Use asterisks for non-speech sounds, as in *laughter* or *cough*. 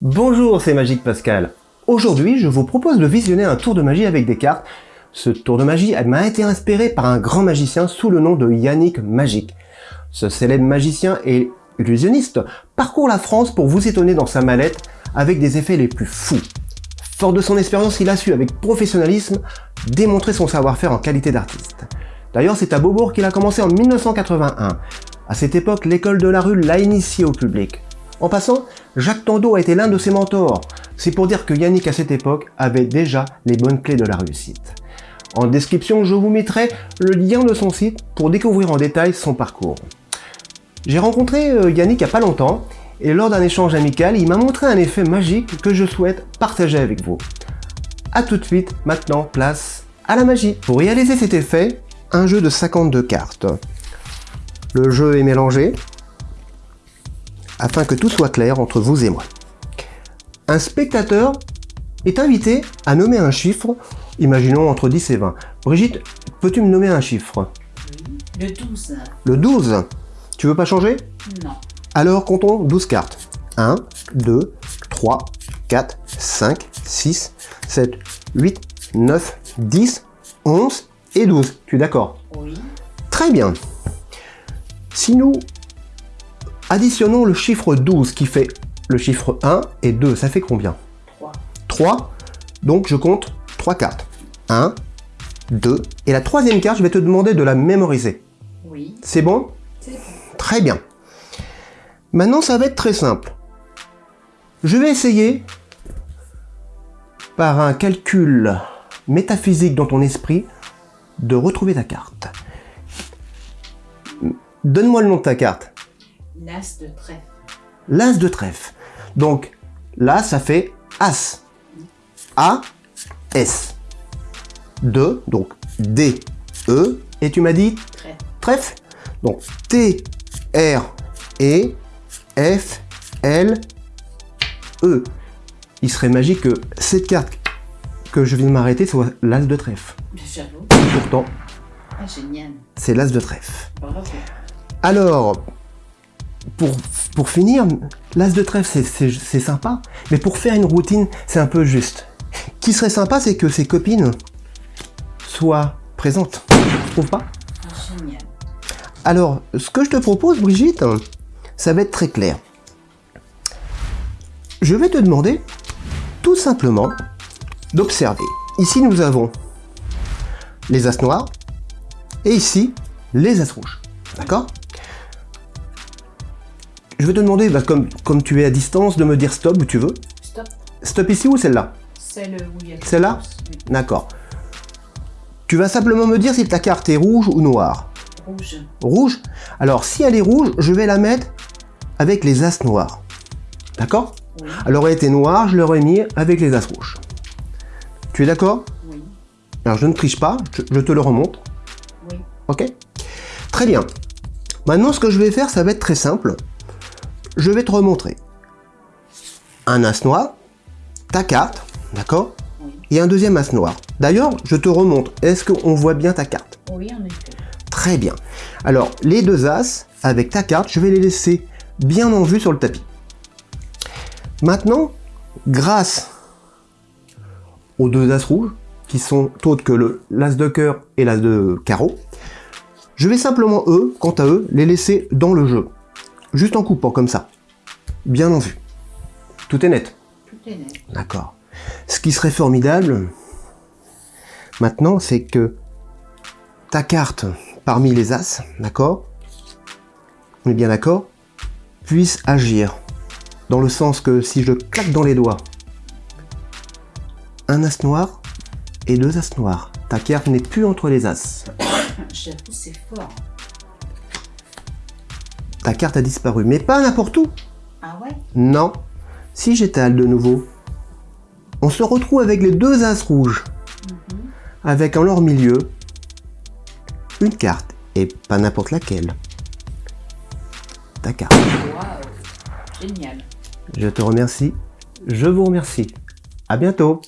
Bonjour, c'est Magique Pascal. Aujourd'hui, je vous propose de visionner un tour de magie avec des cartes. Ce tour de magie m'a été inspiré par un grand magicien sous le nom de Yannick Magique. Ce célèbre magicien et illusionniste parcourt la France pour vous étonner dans sa mallette avec des effets les plus fous. Fort de son expérience, il a su avec professionnalisme démontrer son savoir-faire en qualité d'artiste. D'ailleurs, c'est à Beaubourg qu'il a commencé en 1981. À cette époque, l'école de la rue l'a initié au public. En passant, Jacques Tando a été l'un de ses mentors. C'est pour dire que Yannick à cette époque avait déjà les bonnes clés de la réussite. En description, je vous mettrai le lien de son site pour découvrir en détail son parcours. J'ai rencontré euh, Yannick il n'y a pas longtemps et lors d'un échange amical, il m'a montré un effet magique que je souhaite partager avec vous. A tout de suite, maintenant, place à la magie. Pour réaliser cet effet, un jeu de 52 cartes. Le jeu est mélangé, afin que tout soit clair entre vous et moi. Un spectateur est invité à nommer un chiffre, imaginons entre 10 et 20. Brigitte, peux-tu me nommer un chiffre? Le 12. Le 12. Tu veux pas changer? Non. Alors comptons 12 cartes. 1, 2, 3, 4, 5, 6, 7, 8, 9, 10, 11 et 12. Tu es d'accord? Oui. Très bien. Si nous Additionnons le chiffre 12 qui fait le chiffre 1 et 2. Ça fait combien 3. 3. Donc je compte 3 cartes. 1, 2. Et la troisième carte, je vais te demander de la mémoriser. Oui. C'est bon? C'est bon. Très bien. Maintenant, ça va être très simple. Je vais essayer, par un calcul métaphysique dans ton esprit, de retrouver ta carte. Donne-moi le nom de ta carte. L'as de trèfle. L'As de trèfle. Donc, là, ça fait As. A, S. 2, donc D, E. Et tu m'as dit Trèfle. trèfle. Donc, T, R, E, F, L, E. Il serait magique que cette carte que je viens de m'arrêter soit l'As de trèfle. Pourtant, Ah, c'est l'As de trèfle. Bravo. Alors, pour, pour finir, l'as de trèfle, c'est- sympa, mais pour faire une routine, c'est un peu juste. Qui serait sympa, c'est que ses copines soient présentes. Tu trouves pas génial. Alors, ce que je te propose, Brigitte, ça va être très clair. Je vais te demander, tout simplement, d'observer. Ici, nous avons les as noirs, et ici, les as rouges. D'accord? Je vais te demander, bah, comme, comme tu es à distance, de me dire stop où tu veux. Stop. Stop ici ou celle-là? C'est le où il y a Celle-là? Oui. D'accord. Tu vas simplement me dire si ta carte est rouge ou noire. Rouge. Rouge? Alors, si elle est rouge, je vais la mettre avec les as noirs. D'accord? Oui. Elle aurait été noire, je l'aurais mis avec les as rouges. Tu es d'accord? Oui. Alors, je ne triche pas, je, je te le remonte. Oui. Ok? Très bien. Maintenant, ce que je vais faire, ça va être très simple. Je vais te remontrer un as noir, ta carte, d'accord. Et un deuxième as noir. D'ailleurs, je te remonte. Est-ce qu'on voit bien ta carte Oui, en effet. Très bien. Alors, les deux as, avec ta carte, je vais les laisser bien en vue sur le tapis. Maintenant, grâce aux deux as rouges, qui sont autres que le l'as de cœur et l'as de carreau, je vais simplement, eux, quant à eux, les laisser dans le jeu. Juste en coupant, comme ça. Bien en vue. Tout est net. Tout est net. D'accord. Ce qui serait formidable, maintenant, c'est que ta carte parmi les As, d'accord On est bien d'accord Puisse agir. Dans le sens que si je claque dans les doigts un As noir et deux As noirs, ta carte n'est plus entre les As. *coughs* J'avoue, c'est fort. Ta carte a disparu, mais pas n'importe où. Ah ouais? Non. Si j'étale de nouveau, on se retrouve avec les deux As rouges. avec en leur milieu une carte, et pas n'importe laquelle. Ta carte. Génial. Je te remercie, je vous remercie. À bientôt